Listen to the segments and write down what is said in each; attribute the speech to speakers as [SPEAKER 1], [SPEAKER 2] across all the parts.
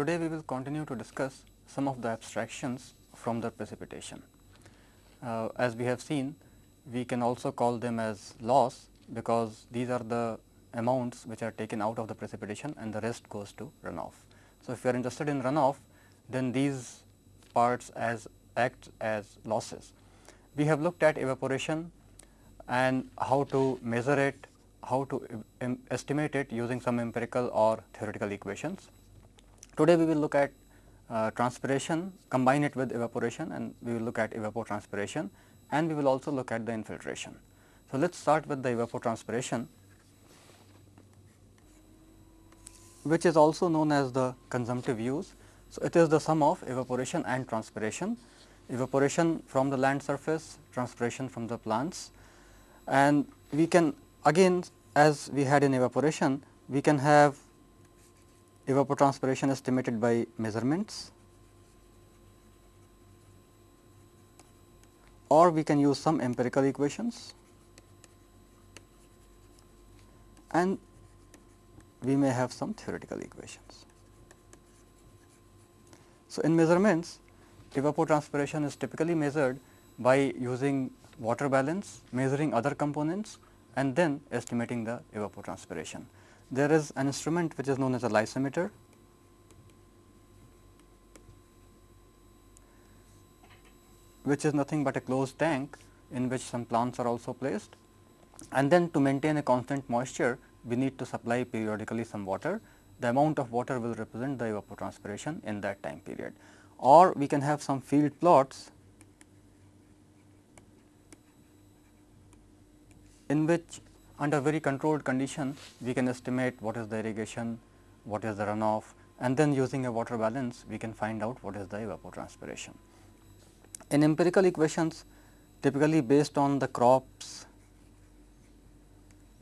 [SPEAKER 1] Today we will continue to discuss some of the abstractions from the precipitation. Uh, as we have seen, we can also call them as loss because these are the amounts which are taken out of the precipitation and the rest goes to runoff. So, if you are interested in runoff, then these parts as act as losses. We have looked at evaporation and how to measure it, how to estimate it using some empirical or theoretical equations. Today we will look at uh, transpiration, combine it with evaporation and we will look at evapotranspiration and we will also look at the infiltration. So, let us start with the evapotranspiration which is also known as the consumptive use. So, it is the sum of evaporation and transpiration, evaporation from the land surface, transpiration from the plants and we can again as we had in evaporation, we can have evapotranspiration estimated by measurements. Or we can use some empirical equations. And we may have some theoretical equations. So, in measurements evapotranspiration is typically measured by using water balance, measuring other components and then estimating the evapotranspiration there is an instrument which is known as a lysimeter. which is nothing but a closed tank in which some plants are also placed. And then to maintain a constant moisture, we need to supply periodically some water. The amount of water will represent the evapotranspiration in that time period. Or we can have some field plots in which under very controlled condition we can estimate what is the irrigation, what is the runoff and then using a water balance we can find out what is the evapotranspiration. In empirical equations typically based on the crops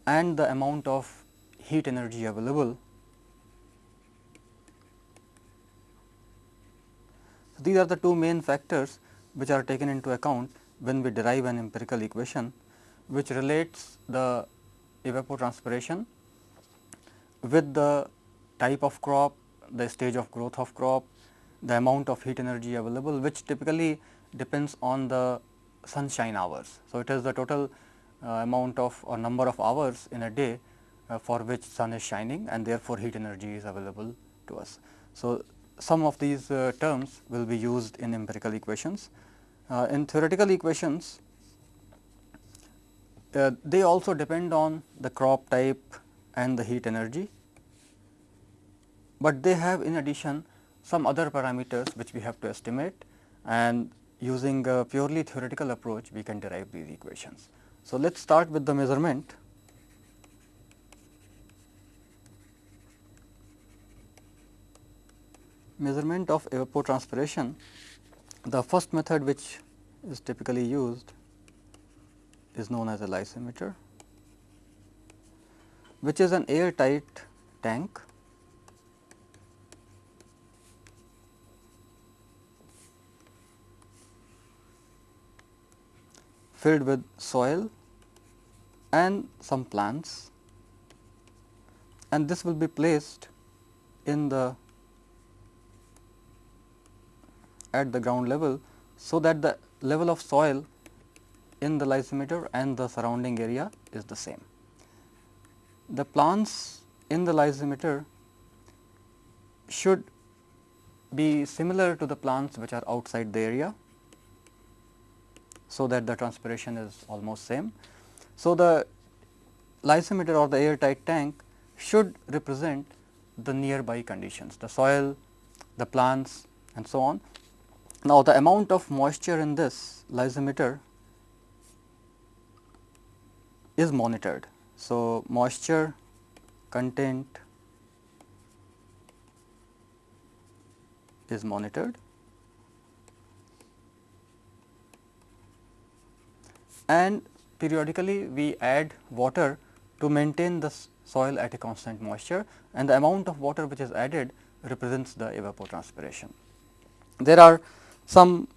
[SPEAKER 1] and the amount of heat energy available. These are the two main factors which are taken into account when we derive an empirical equation which relates the evapotranspiration with the type of crop, the stage of growth of crop, the amount of heat energy available which typically depends on the sunshine hours. So, it is the total uh, amount of or number of hours in a day uh, for which sun is shining and therefore, heat energy is available to us. So, some of these uh, terms will be used in empirical equations. Uh, in theoretical equations, uh, they also depend on the crop type and the heat energy, but they have in addition some other parameters which we have to estimate and using a purely theoretical approach we can derive these equations. So, let us start with the measurement. Measurement of evapotranspiration, the first method which is typically used is known as a lysimeter, which is an airtight tank. Filled with soil and some plants. And this will be placed in the at the ground level so that the level of soil in the lysimeter and the surrounding area is the same. The plants in the lysimeter should be similar to the plants which are outside the area, so that the transpiration is almost same. So, the lysimeter or the airtight tank should represent the nearby conditions, the soil, the plants and so on. Now, the amount of moisture in this lysimeter is monitored. So, moisture content is monitored and periodically we add water to maintain the soil at a constant moisture and the amount of water which is added represents the evapotranspiration. There are some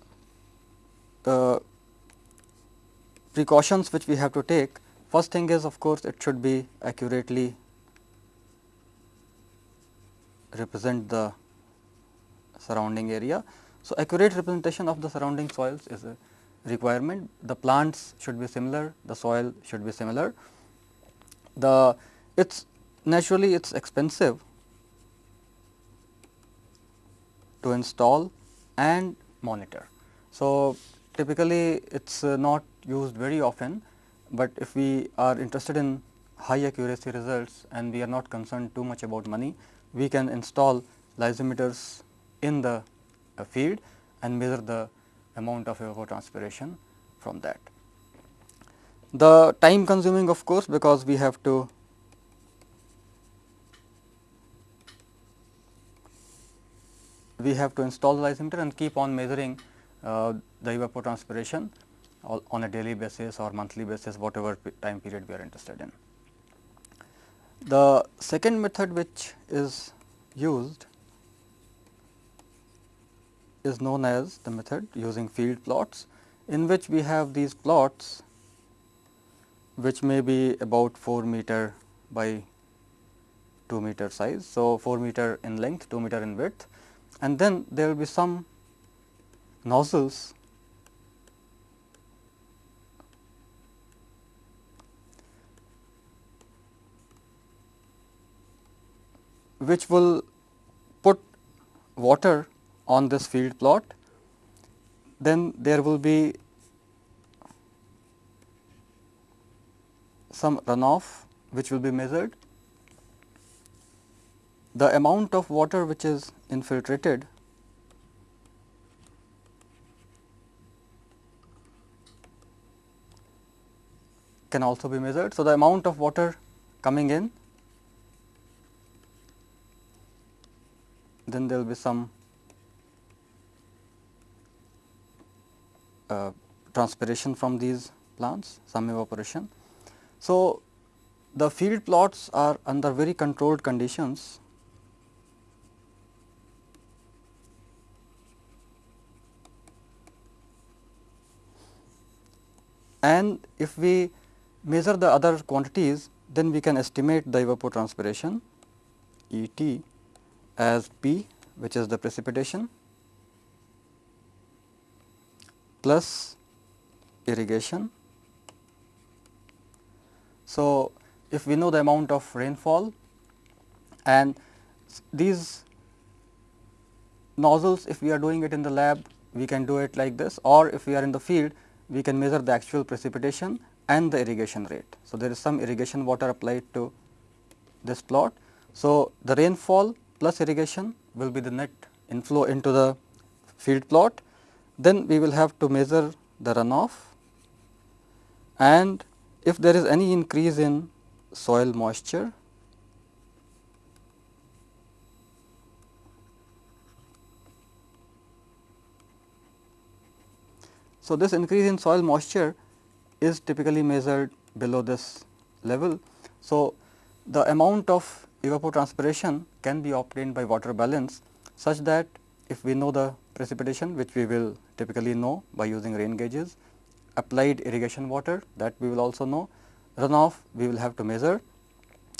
[SPEAKER 1] uh, precautions which we have to take First thing is of course, it should be accurately represent the surrounding area. So, accurate representation of the surrounding soils is a requirement. The plants should be similar, the soil should be similar. The it's naturally it's expensive to install and monitor. So, typically it is uh, not used very often, but if we are interested in high accuracy results and we are not concerned too much about money, we can install lysimeters in the uh, field and measure the amount of evapotranspiration from that. The time consuming of course, because we have to we have to install the lysimeter and keep on measuring uh, the evapotranspiration on a daily basis or monthly basis whatever time period we are interested in. The second method which is used is known as the method using field plots in which we have these plots which may be about 4 meter by 2 meter size. So, 4 meter in length, 2 meter in width and then there will be some nozzles which will put water on this field plot, then there will be some runoff which will be measured. The amount of water which is infiltrated can also be measured. So, the amount of water coming in then there will be some uh, transpiration from these plants, some evaporation. So, the field plots are under very controlled conditions and if we measure the other quantities then we can estimate the evapotranspiration E t as P which is the precipitation plus irrigation. So, if we know the amount of rainfall and these nozzles if we are doing it in the lab we can do it like this or if we are in the field we can measure the actual precipitation and the irrigation rate. So, there is some irrigation water applied to this plot. So, the rainfall plus irrigation will be the net inflow into the field plot. Then we will have to measure the runoff and if there is any increase in soil moisture So, this increase in soil moisture is typically measured below this level. So, the amount of evapotranspiration can be obtained by water balance such that if we know the precipitation which we will typically know by using rain gauges, applied irrigation water that we will also know, runoff we will have to measure.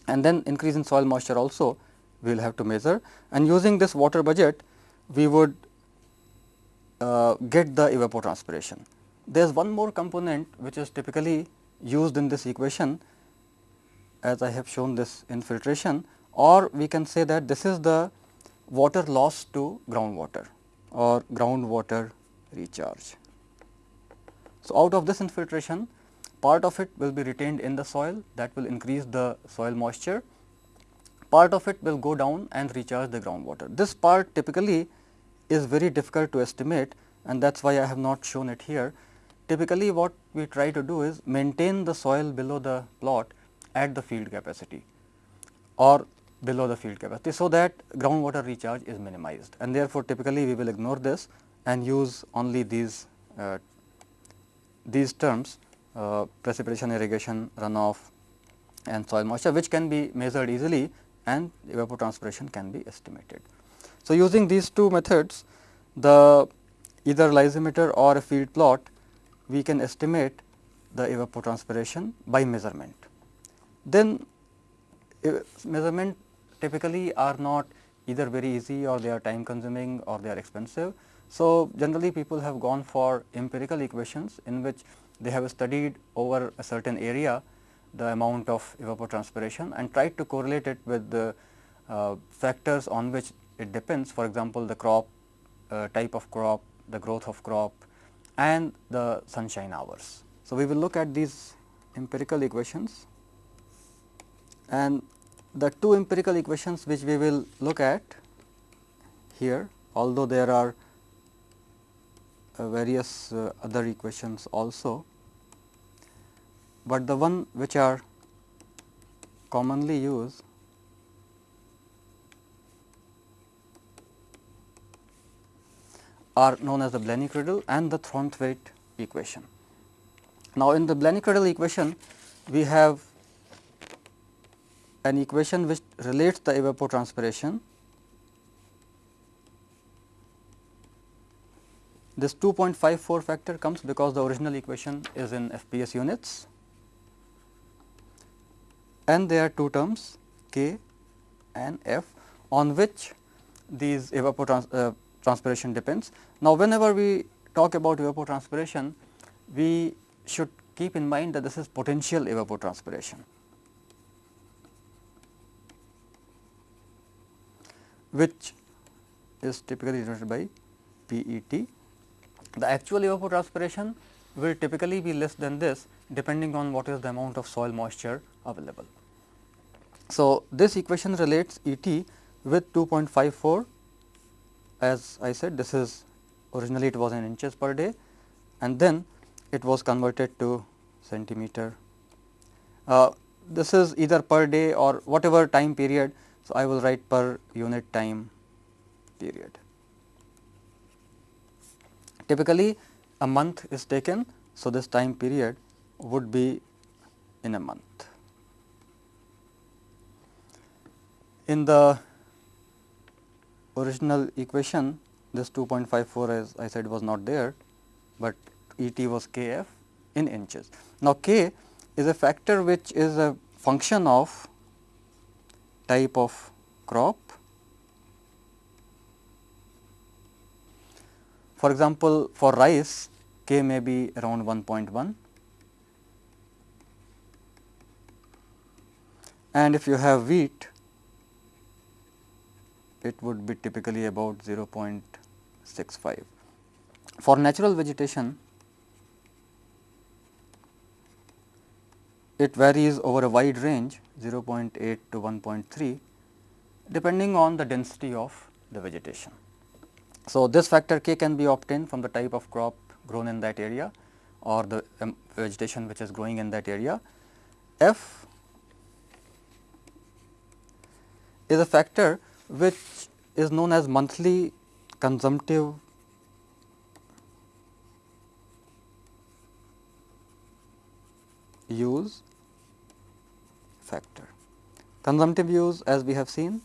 [SPEAKER 1] And then increase in soil moisture also we will have to measure. And using this water budget we would uh, get the evapotranspiration. There is one more component which is typically used in this equation as I have shown this infiltration or we can say that this is the water loss to groundwater or groundwater recharge. So, out of this infiltration part of it will be retained in the soil that will increase the soil moisture, part of it will go down and recharge the groundwater. This part typically is very difficult to estimate and that is why I have not shown it here. Typically what we try to do is maintain the soil below the plot at the field capacity or below the field capacity. So, that groundwater recharge is minimized and therefore, typically we will ignore this and use only these uh, these terms uh, precipitation, irrigation, runoff and soil moisture which can be measured easily and evapotranspiration can be estimated. So, using these two methods the either lysimeter or a field plot we can estimate the evapotranspiration by measurement. Then measurement typically are not either very easy or they are time consuming or they are expensive. So, generally people have gone for empirical equations in which they have studied over a certain area the amount of evapotranspiration and tried to correlate it with the uh, factors on which it depends for example, the crop uh, type of crop, the growth of crop and the sunshine hours. So, we will look at these empirical equations and the two empirical equations which we will look at here although there are uh, various uh, other equations also, but the one which are commonly used are known as the Blaney-Criddle and the Thornthwaite equation. Now, in the Blaney-Criddle equation we have an equation which relates the evapotranspiration. This 2.54 factor comes because the original equation is in FPS units and there are two terms K and F on which these evapotranspiration uh, depends. Now, whenever we talk about evapotranspiration, we should keep in mind that this is potential evapotranspiration. Which is typically denoted by PET. The actual evapotranspiration will typically be less than this depending on what is the amount of soil moisture available. So, this equation relates ET with 2.54 as I said this is originally it was in inches per day and then it was converted to centimeter. Uh, this is either per day or whatever time period so, I will write per unit time period. Typically a month is taken. So, this time period would be in a month. In the original equation this 2.54 as I said was not there, but E t was k f in inches. Now, k is a factor which is a function of type of crop. For example, for rice k may be around 1.1 and if you have wheat it would be typically about 0.65. For natural vegetation it varies over a wide range 0.8 to 1.3 depending on the density of the vegetation. So, this factor k can be obtained from the type of crop grown in that area or the um, vegetation which is growing in that area. F is a factor which is known as monthly consumptive use factor. Consumptive use as we have seen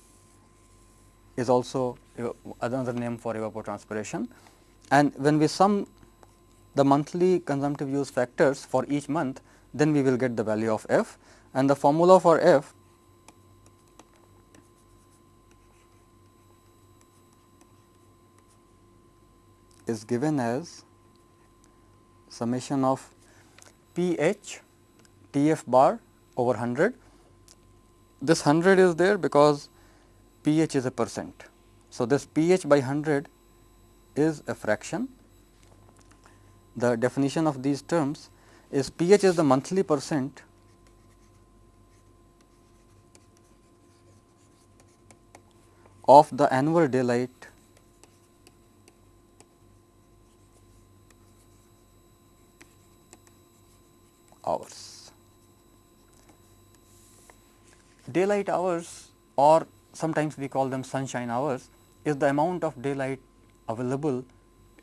[SPEAKER 1] is also another name for evapotranspiration and when we sum the monthly consumptive use factors for each month then we will get the value of f and the formula for f is given as summation of p h t f bar over 100 this 100 is there because pH is a percent. So, this pH by 100 is a fraction. The definition of these terms is pH is the monthly percent of the annual daylight hours. Daylight hours or sometimes we call them sunshine hours is the amount of daylight available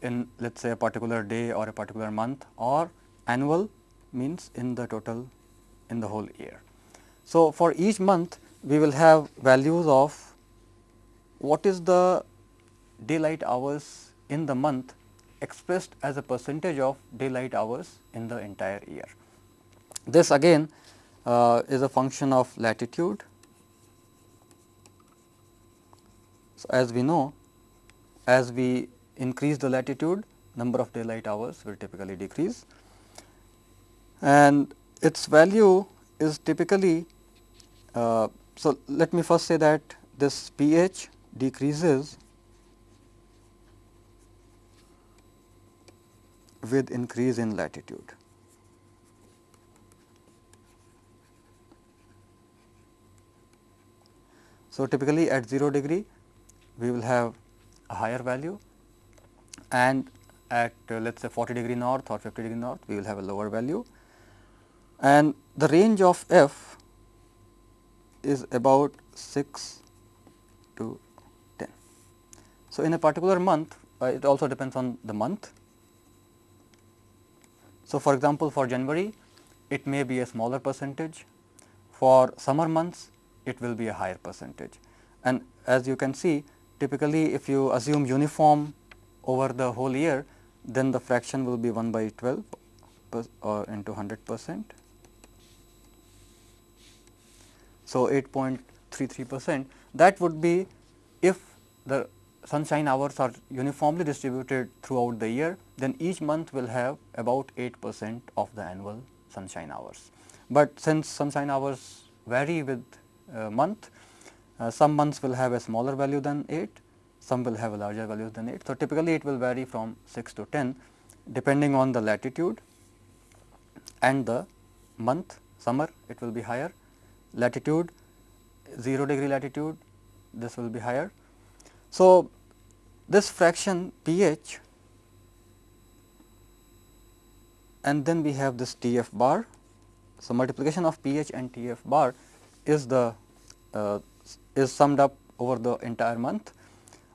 [SPEAKER 1] in let us say a particular day or a particular month or annual means in the total in the whole year. So, for each month we will have values of what is the daylight hours in the month expressed as a percentage of daylight hours in the entire year. This again uh, is a function of latitude So, as we know as we increase the latitude number of daylight hours will typically decrease and its value is typically uh, so let me first say that this pH decreases with increase in latitude. So, typically at 0 degree we will have a higher value and at uh, let us say 40 degree north or 50 degree north we will have a lower value and the range of f is about 6 to 10. So, in a particular month uh, it also depends on the month. So, for example, for January it may be a smaller percentage, for summer months it will be a higher percentage. And as you can see typically if you assume uniform over the whole year then the fraction will be 1 by 12 or into 100 percent. So, 8.33 percent that would be if the sunshine hours are uniformly distributed throughout the year then each month will have about 8 percent of the annual sunshine hours. But since sunshine hours vary with uh, month, uh, some months will have a smaller value than 8, some will have a larger value than 8. So, typically it will vary from 6 to 10 depending on the latitude and the month summer it will be higher latitude 0 degree latitude this will be higher. So, this fraction pH and then we have this T f bar. So, multiplication of pH and T f bar is the uh, Uh, is summed up over the entire month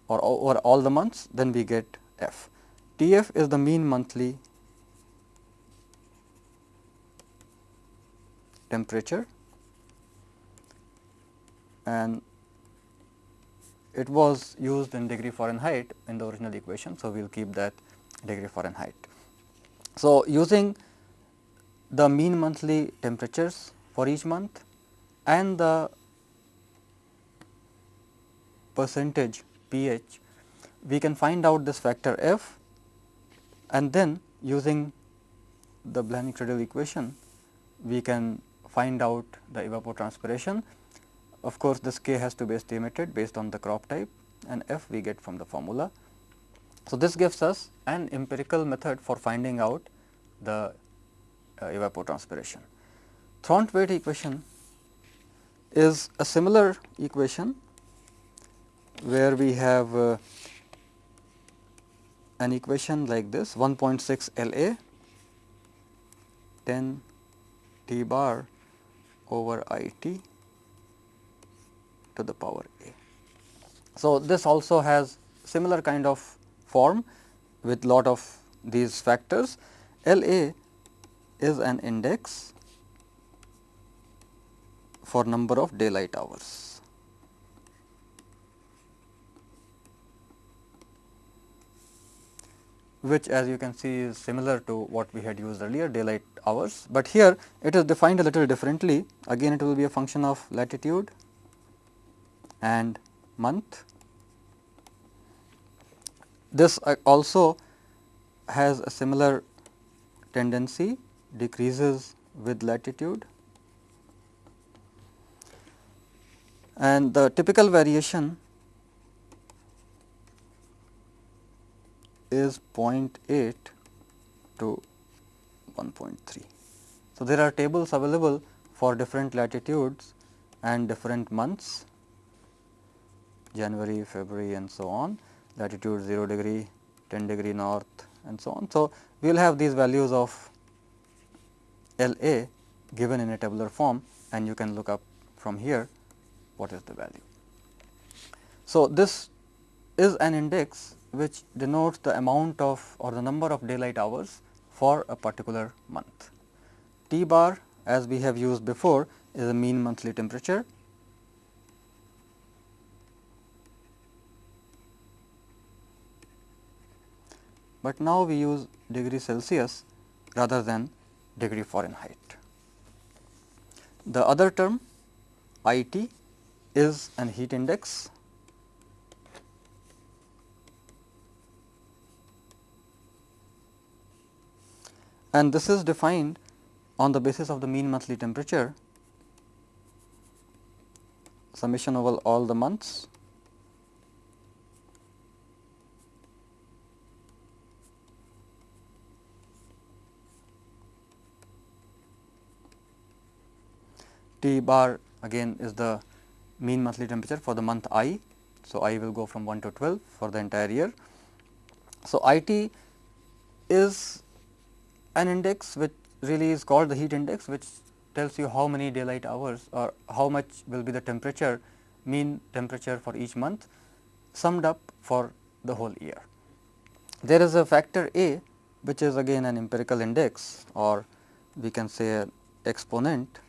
[SPEAKER 1] or over all the months then we get f. T f is the mean monthly temperature and it was used in degree Fahrenheit in the original equation. So, we will keep that degree Fahrenheit. So, using the mean monthly temperatures for each month and the percentage pH, we can find out this factor f and then using the Blaney-Criddle equation, we can find out the evapotranspiration. Of course, this k has to be estimated based on the crop type and f we get from the formula. So, this gives us an empirical method for finding out the uh, evapotranspiration. Thornthwaite equation is a similar equation where we have uh, an equation like this 1.6 L A 10 T bar over I T to the power A. So, this also has similar kind of form with lot of these factors. L A is an index for number of daylight hours. Which as you can see is similar to what we had used earlier daylight hours, but here it is defined a little differently. Again it will be a function of latitude and month. This uh, also has a similar tendency decreases with latitude. And the typical variation is 0.8 to 1.3. So, there are tables available for different latitudes and different months January, February and so on latitude 0 degree, 10 degree north and so on. So, we will have these values of L A given in a tabular form and you can look up from here what is the value. So, this is an index which denotes the amount of or the number of daylight hours for a particular month. T bar as we have used before is a mean monthly temperature. But now we use degree Celsius rather than degree Fahrenheit. The other term I T is an heat index and this is defined on the basis of the mean monthly temperature summation over all the months T bar again is the mean monthly temperature for the month i. So, i will go from 1 to 12 for the entire year. So, I t is an index which really is called the heat index which tells you how many daylight hours or how much will be the temperature mean temperature for each month summed up for the whole year. There is a factor A which is again an empirical index or we can say an exponent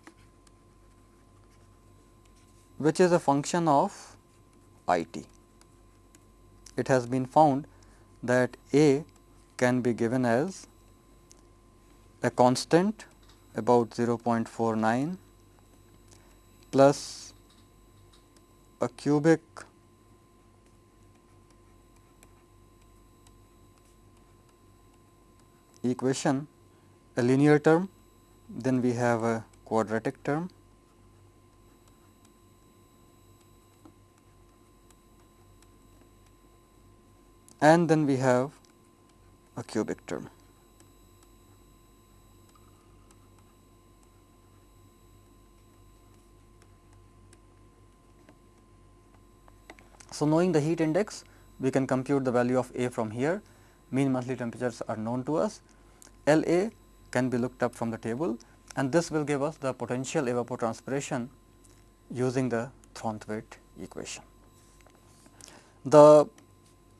[SPEAKER 1] which is a function of I t. It has been found that A can be given as a constant about 0.49 plus a cubic equation a linear term then we have a quadratic term and then we have a cubic term. So, knowing the heat index we can compute the value of A from here mean monthly temperatures are known to us L A can be looked up from the table and this will give us the potential evapotranspiration using the Thornthwaite equation. The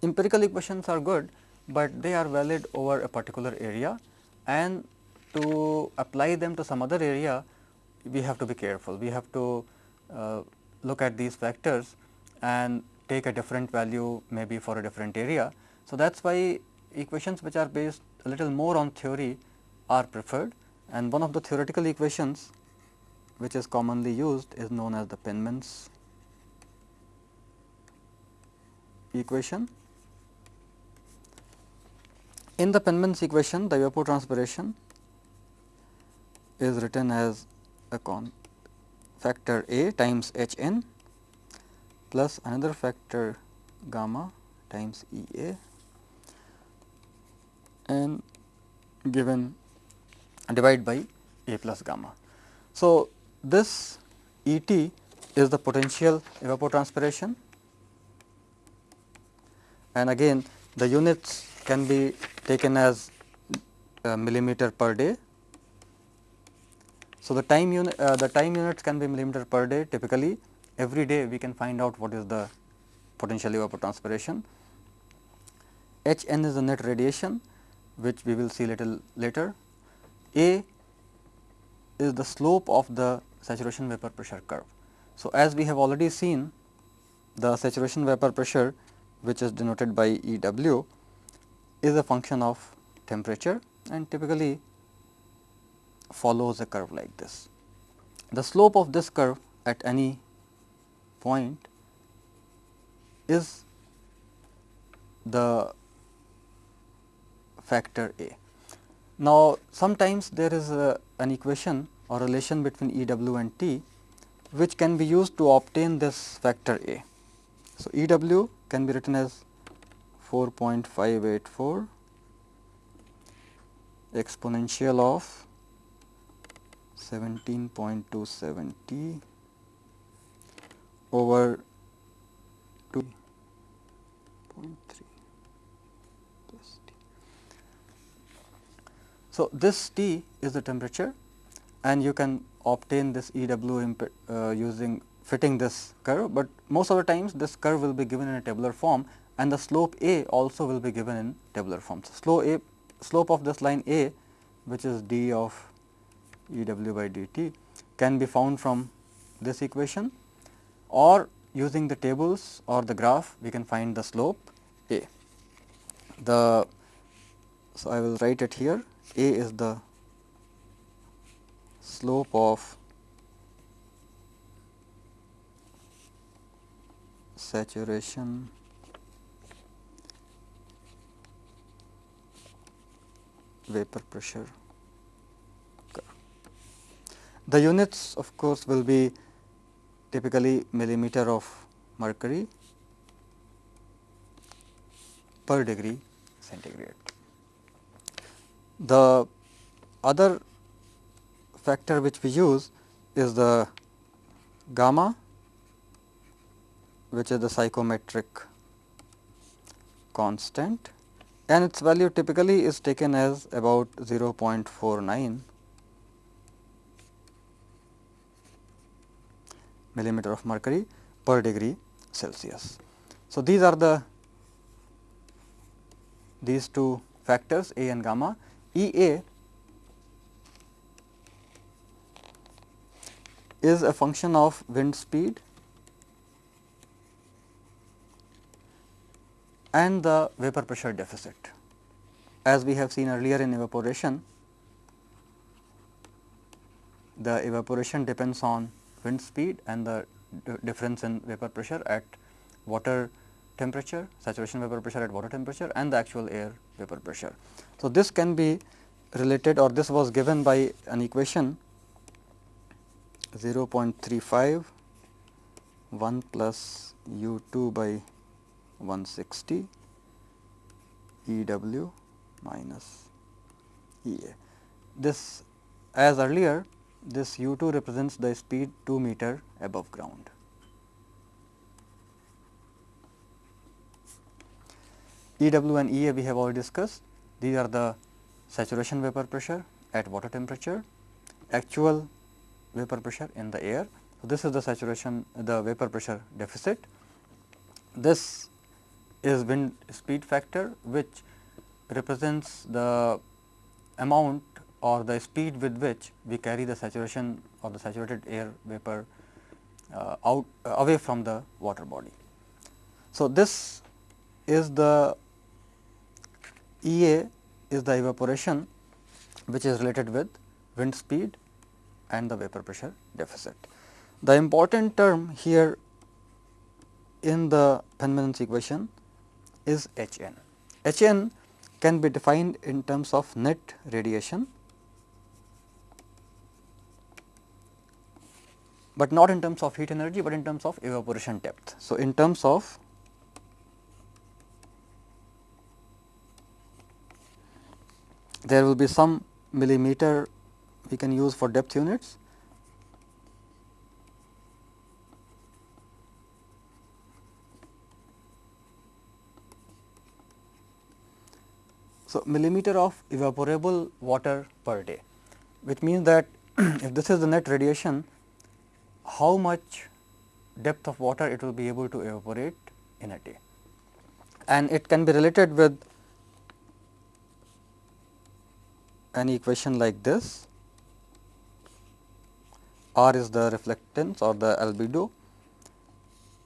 [SPEAKER 1] empirical equations are good, but they are valid over a particular area and to apply them to some other area we have to be careful. We have to uh, look at these factors and take a different value maybe for a different area. So, that is why equations which are based a little more on theory are preferred and one of the theoretical equations which is commonly used is known as the Penman's equation in the Penman's equation, the evapotranspiration is written as a con factor A times H n plus another factor gamma times E A and given divide by A plus gamma. So, this E t is the potential evapotranspiration and again the units can be taken as uh, millimeter per day. So, the time unit uh, the time units can be millimeter per day typically every day we can find out what is the potential evapotranspiration. H n is the net radiation which we will see little later. A is the slope of the saturation vapor pressure curve. So, as we have already seen the saturation vapor pressure which is denoted by E w is a function of temperature and typically follows a curve like this. The slope of this curve at any point is the factor A. Now, sometimes there is a, an equation or relation between E w and t which can be used to obtain this factor A. So, E w can be written as 4.584 exponential of 17.27 t over 2.3 plus t. So, this T is the temperature and you can obtain this E w uh, using fitting this curve, but most of the times this curve will be given in a tabular form and the slope A also will be given in tabular form. So, slope A slope of this line A which is d of E w by d t can be found from this equation or using the tables or the graph we can find the slope A. The so, I will write it here A is the slope of saturation vapor pressure The units of course, will be typically millimeter of mercury per degree centigrade. The other factor which we use is the gamma which is the psychrometric constant and its value typically is taken as about 0.49 millimeter of mercury per degree Celsius. So, these are the these two factors A and gamma. E A is a function of wind speed and the vapor pressure deficit. As we have seen earlier in evaporation, the evaporation depends on wind speed and the difference in vapor pressure at water temperature, saturation vapor pressure at water temperature and the actual air vapor pressure. So, this can be related or this was given by an equation 0.35 1 plus u 2 by 160 E w minus E a. This as earlier this u 2 represents the speed 2 meter above ground. E w and E a we have already discussed. These are the saturation vapor pressure at water temperature, actual vapor pressure in the air. So, this is the saturation the vapor pressure deficit. This is wind speed factor which represents the amount or the speed with which we carry the saturation or the saturated air vapor uh, out uh, away from the water body. So, this is the E A is the evaporation which is related with wind speed and the vapor pressure deficit. The important term here in the Penman's equation is H n. H n can be defined in terms of net radiation, but not in terms of heat energy, but in terms of evaporation depth. So, in terms of there will be some millimeter we can use for depth units. So, millimeter of evaporable water per day, which means that if this is the net radiation, how much depth of water it will be able to evaporate in a day. And it can be related with an equation like this R is the reflectance or the albedo,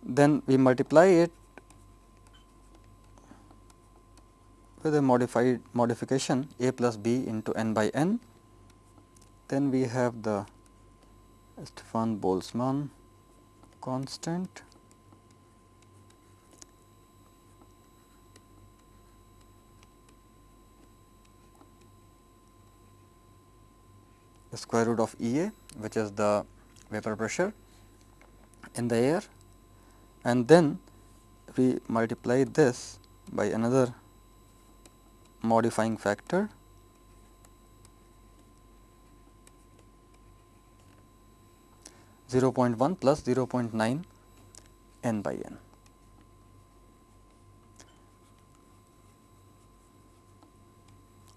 [SPEAKER 1] then we multiply it with a modified modification a plus b into n by n. Then we have the Stefan Boltzmann constant. The square root of E A which is the vapor pressure in the air. And then we multiply this by another modifying factor Zero point one plus zero point nine n by n.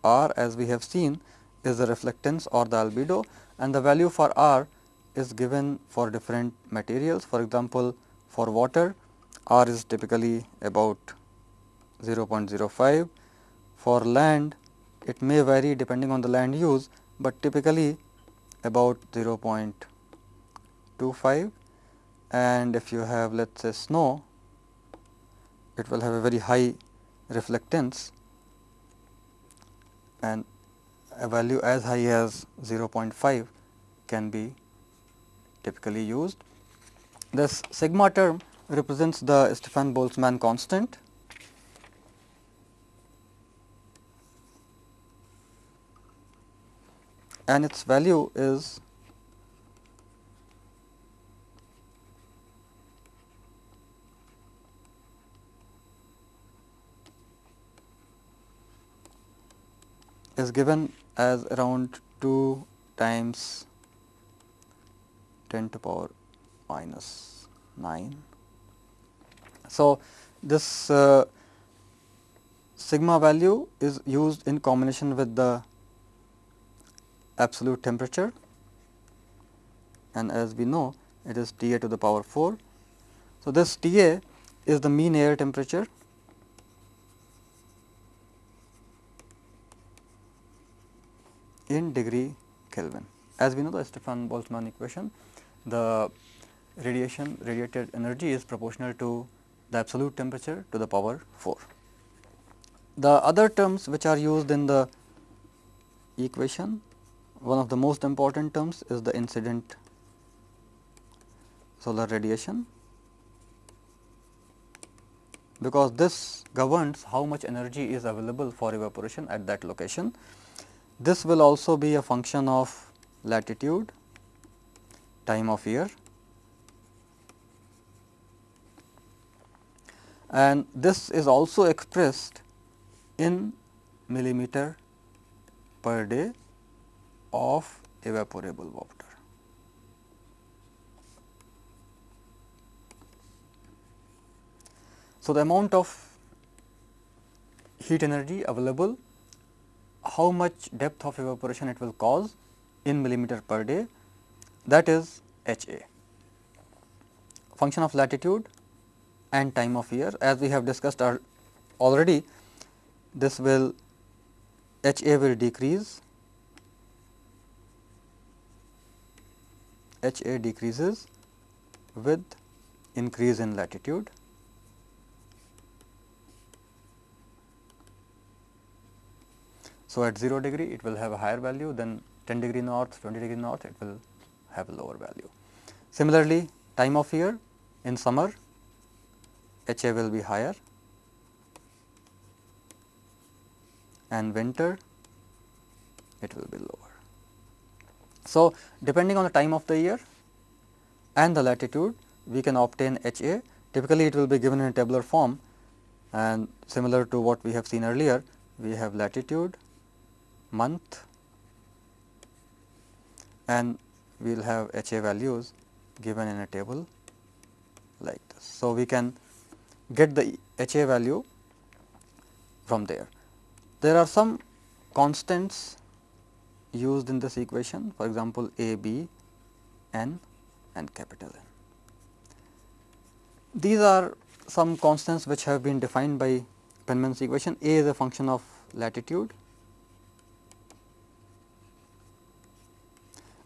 [SPEAKER 1] R as we have seen is the reflectance or the albedo and the value for R is given for different materials. For example, for water R is typically about 0.05. For land it may vary depending on the land use, but typically about 0.25 and if you have let us say snow, it will have a very high reflectance and a value as high as 0.5 can be typically used. This sigma term represents the Stefan Boltzmann constant and its value is is given as around 2 times 10 to power minus 9. So, this uh, sigma value is used in combination with the absolute temperature and as we know it is T a to the power 4. So, this T a is the mean air temperature in degree Kelvin. As we know the Stefan Boltzmann equation, the radiation radiated energy is proportional to the absolute temperature to the power 4. The other terms which are used in the equation, one of the most important terms is the incident solar radiation, because this governs how much energy is available for evaporation at that location. This will also be a function of latitude, time of year and this is also expressed in millimeter per day of evaporable water. So, the amount of heat energy available, how much depth of evaporation it will cause in millimeter per day that is H A. Function of latitude and time of year as we have discussed already this will H A will decrease H A decreases with increase in latitude. So, at 0 degree it will have a higher value than 10 degree north, 20 degree north it will have a lower value. Similarly, time of year in summer H A will be higher and winter it will be lower. So, depending on the time of the year and the latitude we can obtain H A typically it will be given in a tabular form and similar to what we have seen earlier we have latitude, month and we will have H A values given in a table like this. So, we can get the H A value from there. There are some constants used in this equation for example, A, B, N and capital N. These are some constants which have been defined by Penman's equation. A is a function of latitude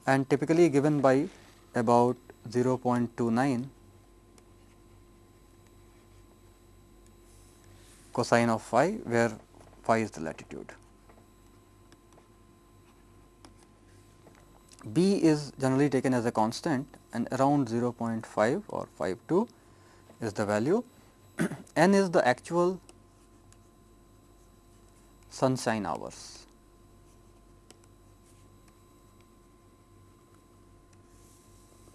[SPEAKER 1] and typically given by about 0.29 cosine of phi where phi is the latitude. B is generally taken as a constant and around 0.5 or 5.2 is the value. N is the actual sunshine hours.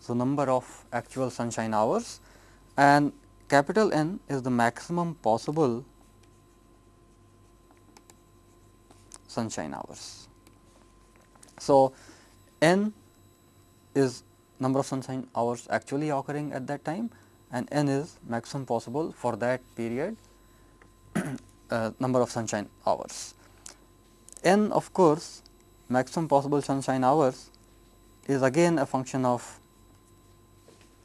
[SPEAKER 1] So, number of actual sunshine hours and capital N is the maximum possible sunshine hours. So, n is number of sunshine hours actually occurring at that time and n is maximum possible for that period uh, number of sunshine hours. n of course, maximum possible sunshine hours is again a function of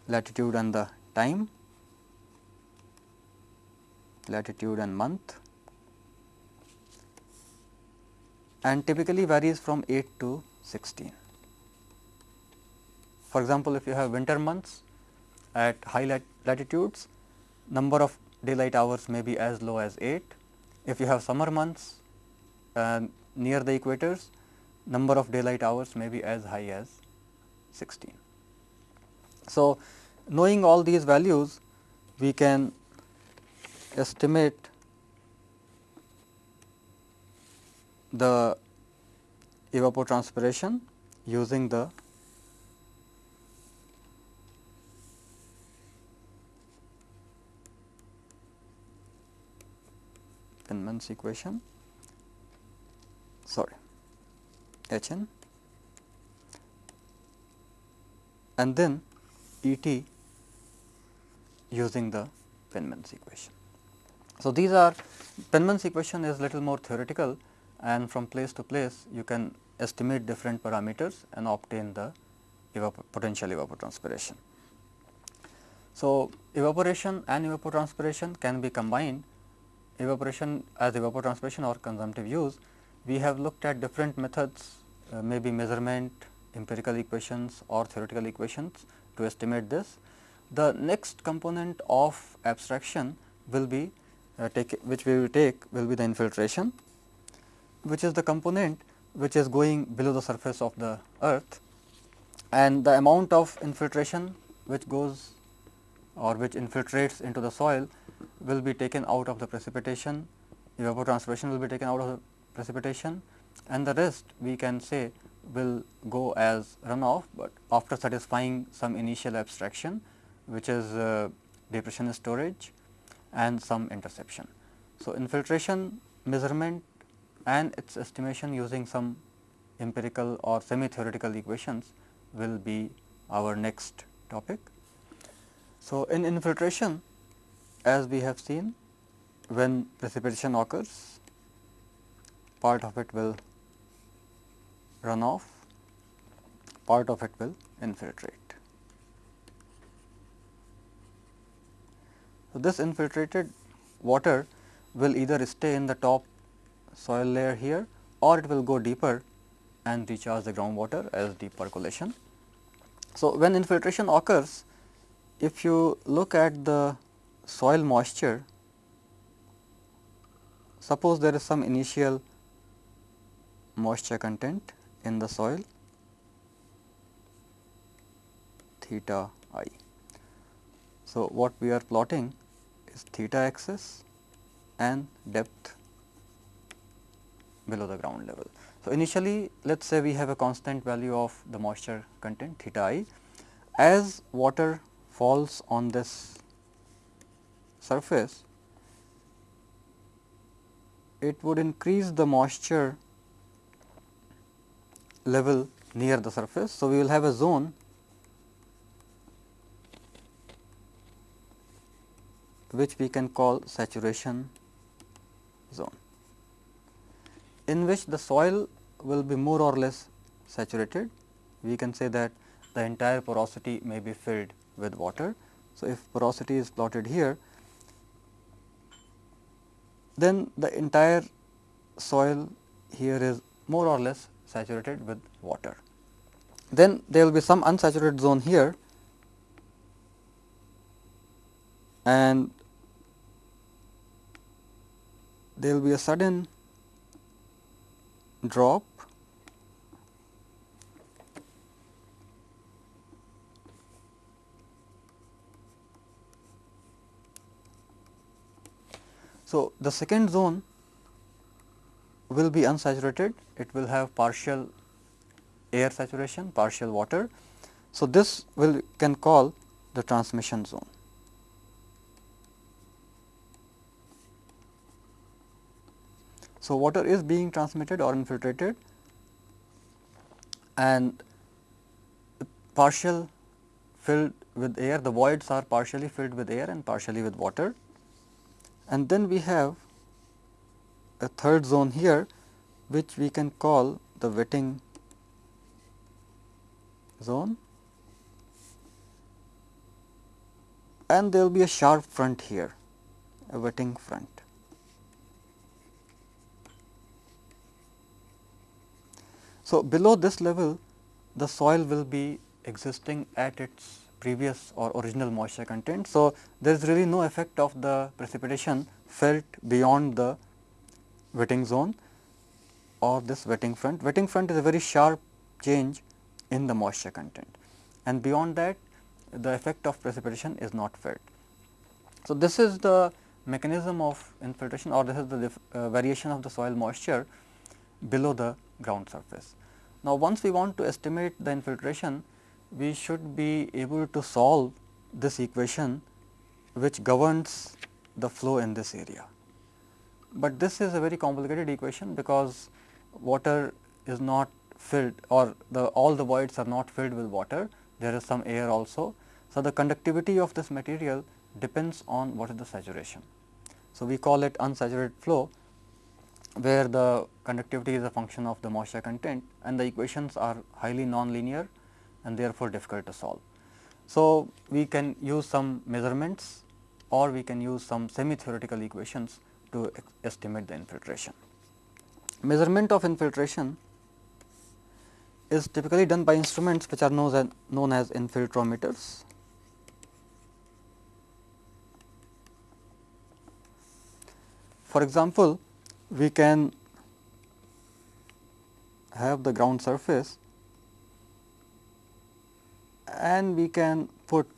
[SPEAKER 1] latitude and the time, latitude and month and typically varies from 8 to 16. For example, if you have winter months at high lat latitudes, number of daylight hours may be as low as 8. If you have summer months uh, near the equators, number of daylight hours may be as high as 16. So, knowing all these values, we can estimate the evapotranspiration using the Penman's equation. sorry H n and then E t using the Penman's equation. So, these are Penman's equation is little more theoretical and from place to place you can estimate different parameters and obtain the evapor potential evapotranspiration. So, evaporation and evapotranspiration can be combined evaporation as evapotranspiration or consumptive use. We have looked at different methods uh, maybe measurement, empirical equations or theoretical equations to estimate this. The next component of abstraction will be uh, take which we will take will be the infiltration which is the component which is going below the surface of the earth and the amount of infiltration which goes or which infiltrates into the soil will be taken out of the precipitation, evapotranspiration will be taken out of the precipitation and the rest we can say will go as runoff, but after satisfying some initial abstraction which is uh, depression storage and some interception. So, infiltration measurement and its estimation using some empirical or semi theoretical equations will be our next topic. So, in infiltration as we have seen when precipitation occurs part of it will run off, part of it will infiltrate. So, this infiltrated water will either stay in the top soil layer here or it will go deeper and recharge the groundwater as deep percolation. So, when infiltration occurs, if you look at the soil moisture, suppose there is some initial moisture content in the soil theta i. So, what we are plotting is theta axis and depth below the ground level. So, initially let us say we have a constant value of the moisture content theta i. As water falls on this surface, it would increase the moisture level near the surface. So, we will have a zone which we can call saturation zone in which the soil will be more or less saturated. We can say that the entire porosity may be filled with water. So, if porosity is plotted here, then the entire soil here is more or less saturated with water. Then there will be some unsaturated zone here and there will be a sudden drop So, the second zone will be unsaturated, it will have partial air saturation, partial water. So, this will can call the transmission zone. So, water is being transmitted or infiltrated and partial filled with air, the voids are partially filled with air and partially with water. And then we have a third zone here which we can call the wetting zone and there will be a sharp front here, a wetting front. So, below this level the soil will be existing at its previous or original moisture content. So, there is really no effect of the precipitation felt beyond the wetting zone or this wetting front. Wetting front is a very sharp change in the moisture content and beyond that the effect of precipitation is not felt. So, this is the mechanism of infiltration or this is the uh, variation of the soil moisture below the ground surface. Now, once we want to estimate the infiltration, we should be able to solve this equation which governs the flow in this area. But this is a very complicated equation because water is not filled or the all the voids are not filled with water, there is some air also. So, the conductivity of this material depends on what is the saturation. So, we call it unsaturated flow where the conductivity is a function of the moisture content and the equations are highly non-linear and therefore, difficult to solve. So, we can use some measurements or we can use some semi theoretical equations to estimate the infiltration. Measurement of infiltration is typically done by instruments which are known as, known as infiltrometers. For example, we can have the ground surface and we can put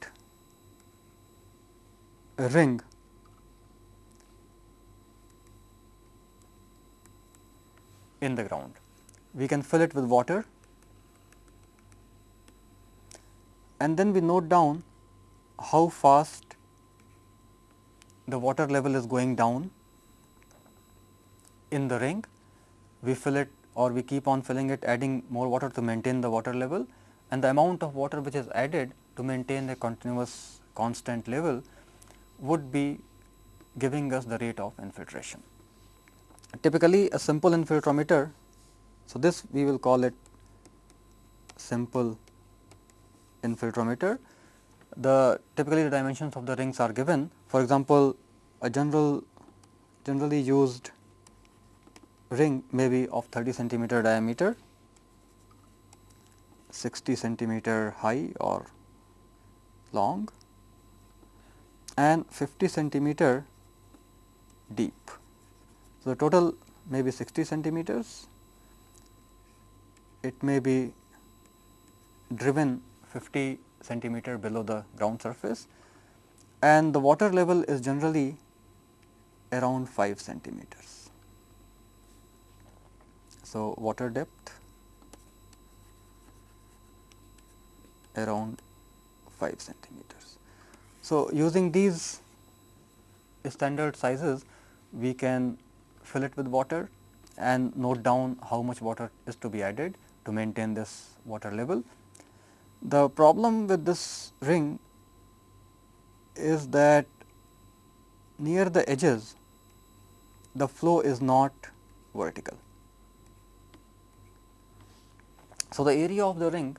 [SPEAKER 1] a ring in the ground. We can fill it with water and then we note down how fast the water level is going down in the ring. We fill it or we keep on filling it adding more water to maintain the water level and the amount of water which is added to maintain a continuous constant level would be giving us the rate of infiltration. Typically, a simple infiltrometer, so this we will call it simple infiltrometer. The typically the dimensions of the rings are given. For example, a general generally used ring may be of 30 centimeter diameter, 60 centimeter high or long and 50 centimeter deep. So, the total may be 60 centimeters, it may be driven 50 centimeter below the ground surface and the water level is generally around 5 centimeters. So, water depth around 5 centimeters. So, using these standard sizes we can fill it with water and note down how much water is to be added to maintain this water level. The problem with this ring is that near the edges the flow is not vertical. So, the area of the ring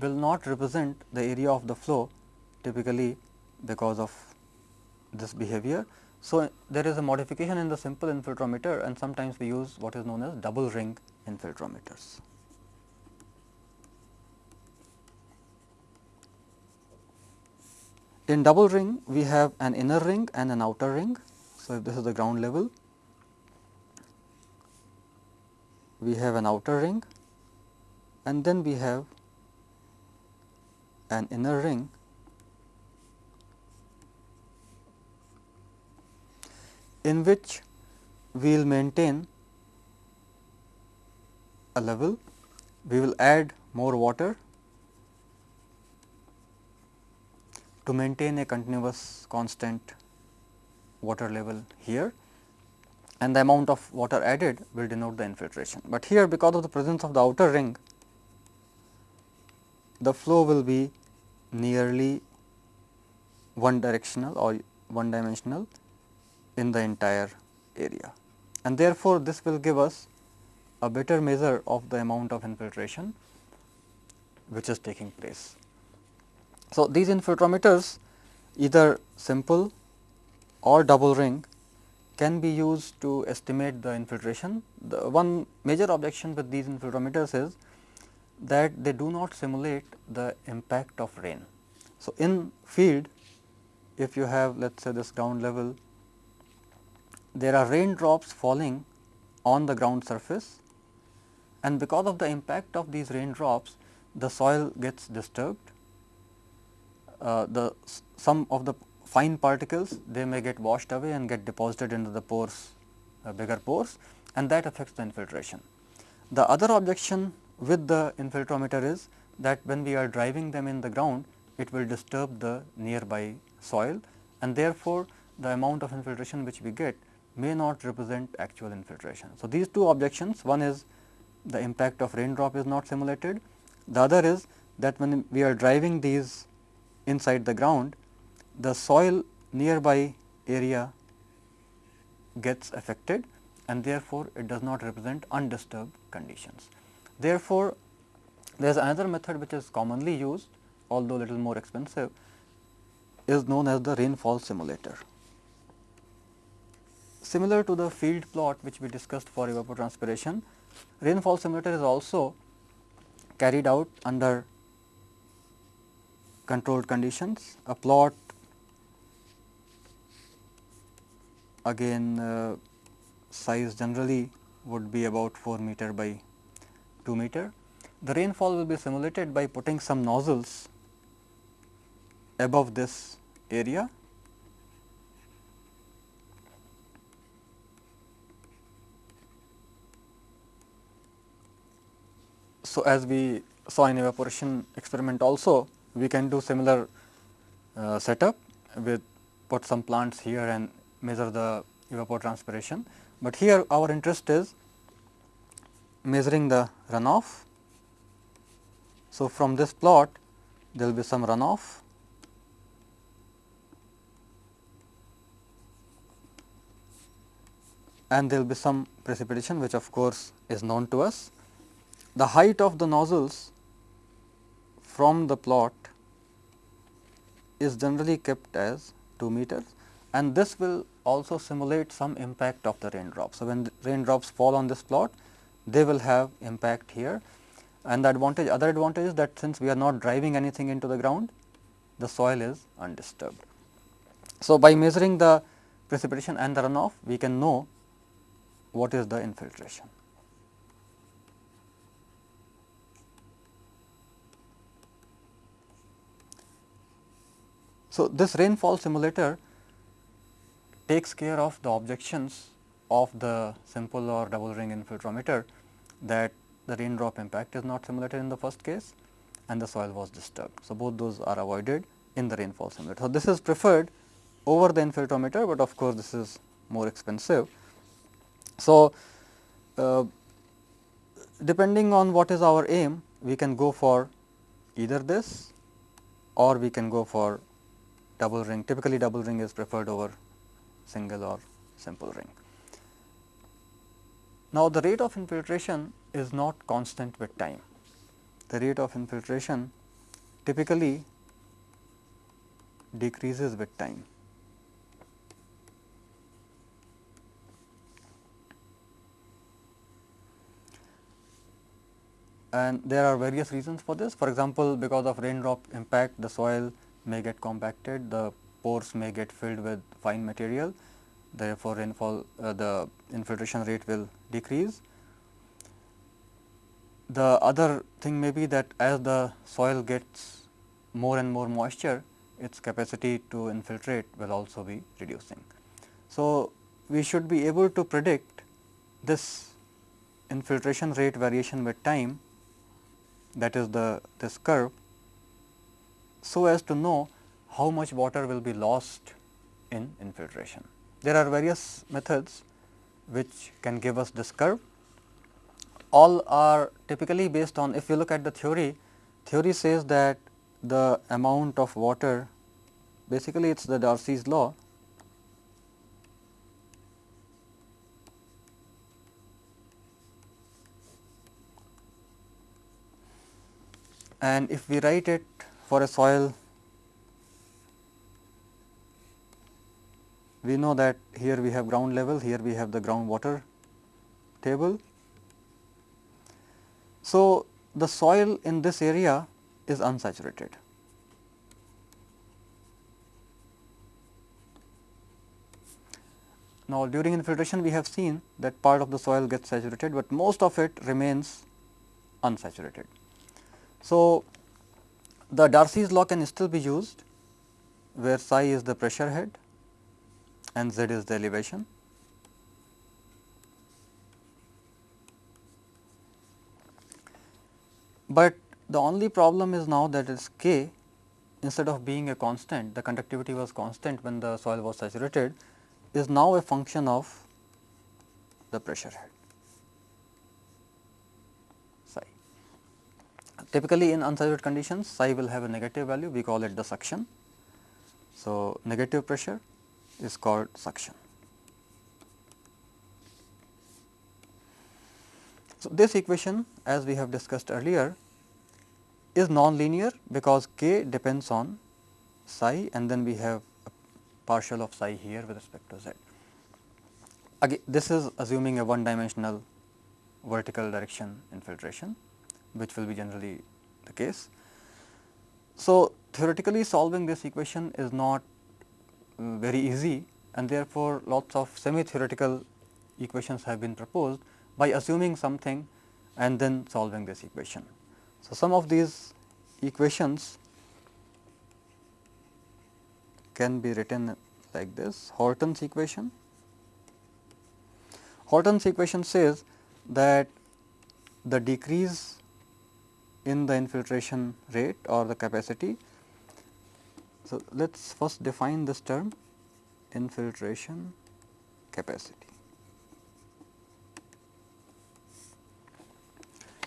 [SPEAKER 1] will not represent the area of the flow typically because of this behavior. So, there is a modification in the simple infiltrometer and sometimes we use what is known as double ring infiltrometers. In double ring we have an inner ring and an outer ring. So, if this is the ground level, we have an outer ring and then we have an inner ring in which we will maintain a level, we will add more water to maintain a continuous constant water level here and the amount of water added will denote the infiltration. But here because of the presence of the outer ring, the flow will be nearly one directional or one dimensional in the entire area and therefore, this will give us a better measure of the amount of infiltration which is taking place. So, these infiltrometers either simple or double ring can be used to estimate the infiltration. The one major objection with these infiltrometers is that they do not simulate the impact of rain. So, in field if you have let us say this ground level there are raindrops falling on the ground surface and because of the impact of these raindrops the soil gets disturbed. Uh, the some of the fine particles they may get washed away and get deposited into the pores uh, bigger pores and that affects the infiltration. The other objection with the infiltrometer is that when we are driving them in the ground it will disturb the nearby soil and therefore, the amount of infiltration which we get may not represent actual infiltration. So, these two objections one is the impact of raindrop is not simulated. The other is that when we are driving these inside the ground, the soil nearby area gets affected and therefore, it does not represent undisturbed conditions. Therefore, there is another method which is commonly used although little more expensive is known as the rainfall simulator. Similar to the field plot which we discussed for evapotranspiration, rainfall simulator is also carried out under controlled conditions. A plot again uh, size generally would be about 4 meter by 2 meter. The rainfall will be simulated by putting some nozzles above this area So, as we saw in evaporation experiment also we can do similar uh, setup with put some plants here and measure the evapotranspiration, but here our interest is measuring the runoff. So, from this plot there will be some runoff and there will be some precipitation which of course, is known to us. The height of the nozzles from the plot is generally kept as 2 meters and this will also simulate some impact of the raindrops. So, when raindrops fall on this plot, they will have impact here and the advantage other advantage is that since we are not driving anything into the ground, the soil is undisturbed. So, by measuring the precipitation and the runoff, we can know what is the infiltration. So, this rainfall simulator takes care of the objections of the simple or double ring infiltrometer that the raindrop impact is not simulated in the first case and the soil was disturbed. So, both those are avoided in the rainfall simulator. So, this is preferred over the infiltrometer, but of course, this is more expensive. So, uh, depending on what is our aim, we can go for either this or we can go for double ring typically double ring is preferred over single or simple ring. Now, the rate of infiltration is not constant with time. The rate of infiltration typically decreases with time. And there are various reasons for this. For example, because of raindrop impact, the soil may get compacted, the pores may get filled with fine material, therefore, rainfall uh, the infiltration rate will decrease. The other thing may be that as the soil gets more and more moisture, its capacity to infiltrate will also be reducing. So, we should be able to predict this infiltration rate variation with time that is the this curve so as to know how much water will be lost in infiltration. There are various methods which can give us this curve. All are typically based on if you look at the theory, theory says that the amount of water basically it is the Darcy's law and if we write it for a soil we know that here we have ground level, here we have the groundwater table. So, the soil in this area is unsaturated. Now, during infiltration we have seen that part of the soil gets saturated, but most of it remains unsaturated. So, the Darcy's law can still be used where psi is the pressure head and z is the elevation. But the only problem is now that is k instead of being a constant the conductivity was constant when the soil was saturated is now a function of the pressure head. Typically in unsaturated conditions psi will have a negative value we call it the suction. So, negative pressure is called suction. So, this equation as we have discussed earlier is non-linear because k depends on psi and then we have a partial of psi here with respect to z. Again this is assuming a one dimensional vertical direction infiltration which will be generally the case. So, theoretically solving this equation is not uh, very easy and therefore, lots of semi theoretical equations have been proposed by assuming something and then solving this equation. So, some of these equations can be written like this Horton's equation. Horton's equation says that the decrease in the infiltration rate or the capacity. So, let us first define this term infiltration capacity.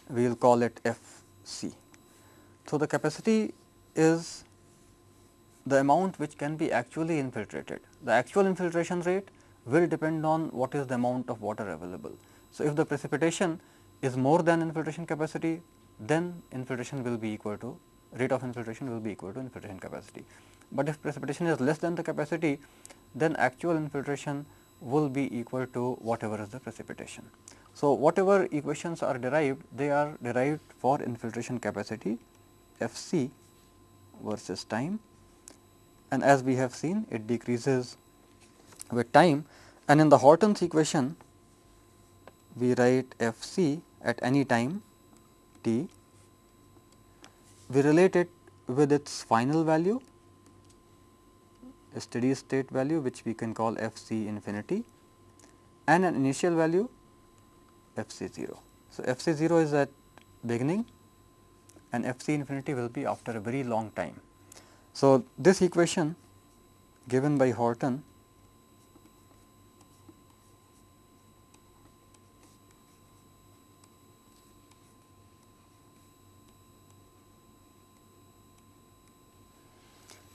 [SPEAKER 1] We will call it F c. So, the capacity is the amount which can be actually infiltrated. The actual infiltration rate will depend on what is the amount of water available. So, if the precipitation is more than infiltration capacity, then infiltration will be equal to rate of infiltration will be equal to infiltration capacity. But if precipitation is less than the capacity, then actual infiltration will be equal to whatever is the precipitation. So, whatever equations are derived, they are derived for infiltration capacity F c versus time and as we have seen it decreases with time and in the Horton's equation we write F c at any time we relate it with its final value a steady state value which we can call f c infinity and an initial value f c 0. So, f c 0 is at beginning and f c infinity will be after a very long time. So, this equation given by Horton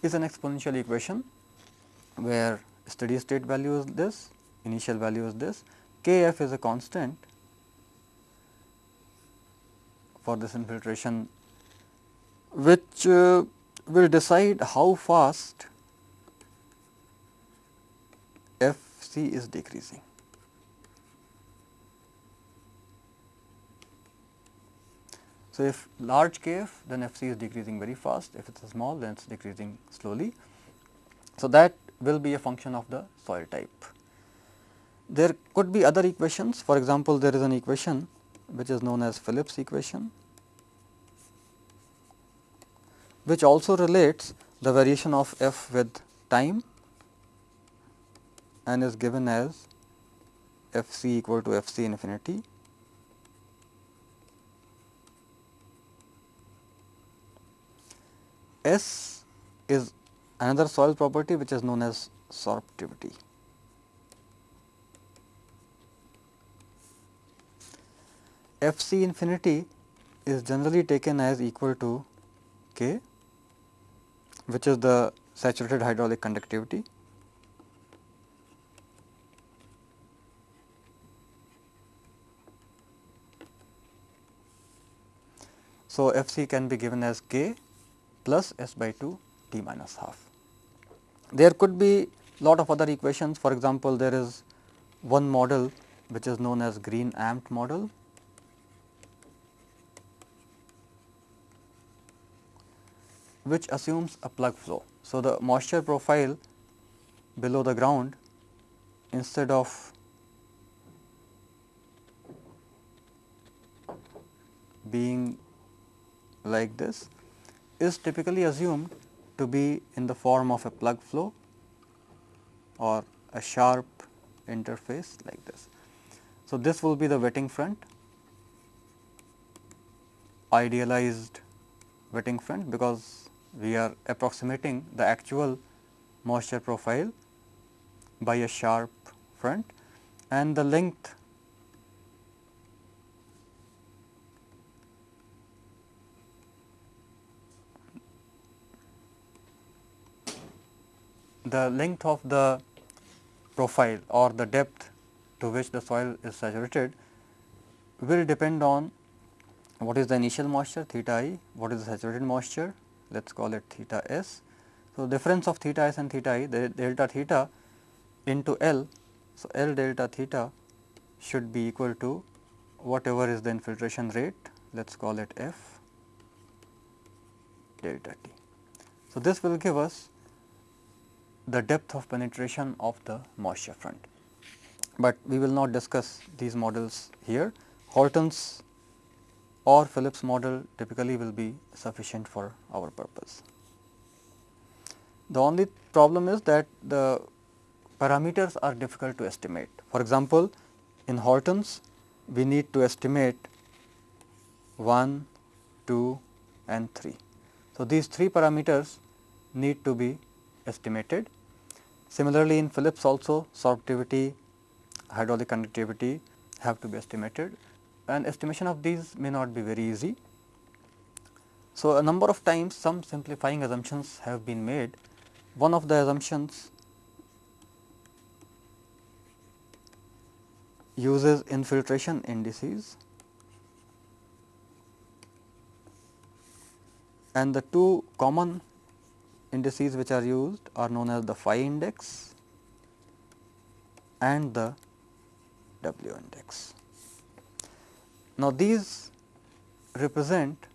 [SPEAKER 1] is an exponential equation where steady state value is this, initial value is this, k f is a constant for this infiltration which uh, will decide how fast f c is decreasing. So, if large kf then f c is decreasing very fast, if it is small then it is decreasing slowly. So, that will be a function of the soil type. There could be other equations for example, there is an equation which is known as Phillips equation which also relates the variation of f with time and is given as f c equal to f c infinity S is another soil property which is known as sorptivity. F c infinity is generally taken as equal to K which is the saturated hydraulic conductivity. So, F c can be given as K plus s by 2 t minus half. There could be lot of other equations for example, there is one model which is known as Green Ampt model which assumes a plug flow. So, the moisture profile below the ground instead of being like this is typically assumed to be in the form of a plug flow or a sharp interface like this. So, this will be the wetting front idealized wetting front because we are approximating the actual moisture profile by a sharp front and the length the length of the profile or the depth to which the soil is saturated will depend on what is the initial moisture theta i, what is the saturated moisture let us call it theta s. So, difference of theta s and theta i the delta theta into L. So, L delta theta should be equal to whatever is the infiltration rate let us call it f delta t. So, this will give us the depth of penetration of the moisture front, but we will not discuss these models here. Horton's or Phillips model typically will be sufficient for our purpose. The only problem is that the parameters are difficult to estimate. For example, in Horton's we need to estimate 1, 2 and 3. So, these 3 parameters need to be estimated. Similarly, in Phillips also sorptivity, hydraulic conductivity have to be estimated and estimation of these may not be very easy. So, a number of times some simplifying assumptions have been made. One of the assumptions uses infiltration indices and the two common indices which are used are known as the phi index and the W index. Now, these represent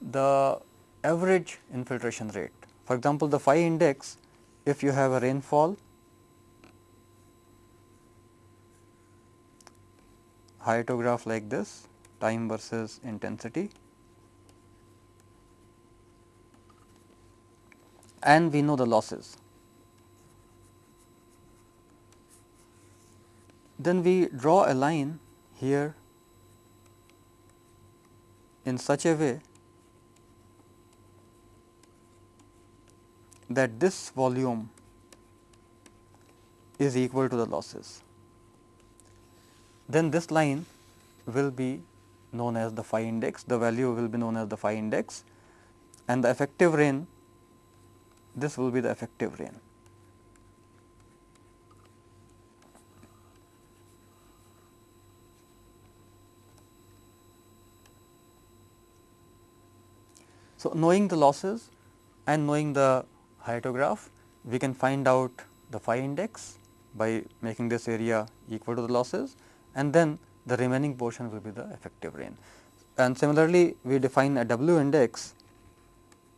[SPEAKER 1] the average infiltration rate. For example, the phi index if you have a rainfall hyetograph like this time versus intensity and we know the losses. Then we draw a line here in such a way that this volume is equal to the losses. Then this line will be known as the phi index, the value will be known as the phi index and the effective rain this will be the effective rain. So, knowing the losses and knowing the hyetograph, we can find out the phi index by making this area equal to the losses and then the remaining portion will be the effective rain. And similarly, we define a W index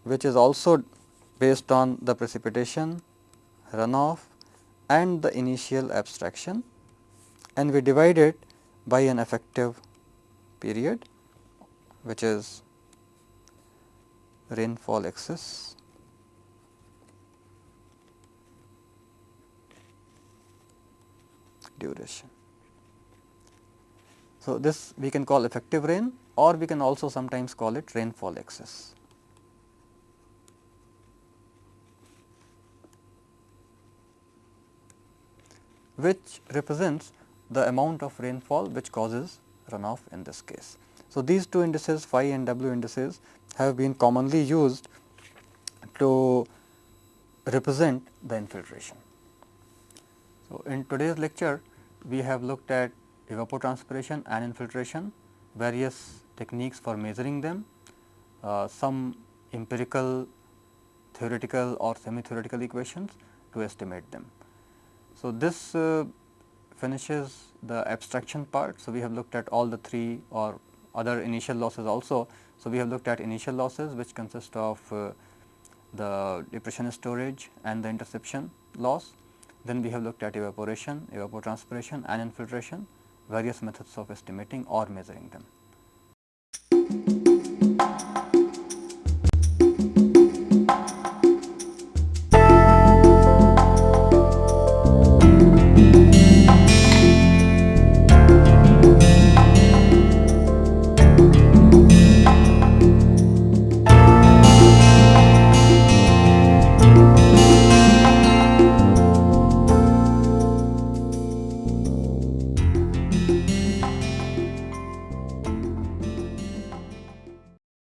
[SPEAKER 1] which is also based on the precipitation, runoff and the initial abstraction and we divide it by an effective period which is rainfall excess duration. So, this we can call effective rain or we can also sometimes call it rainfall excess. Which represents the amount of rainfall which causes runoff in this case. So, these two indices phi and W indices have been commonly used to represent the infiltration. So, in today's lecture we have looked at evapotranspiration and infiltration, various techniques for measuring them, uh, some empirical, theoretical or semi theoretical equations to estimate them. So, this uh, finishes the abstraction part. So, we have looked at all the three or other initial losses also. So, we have looked at initial losses which consist of uh, the depression storage and the interception loss. Then we have looked at evaporation, evapotranspiration and infiltration, various methods of estimating or measuring them.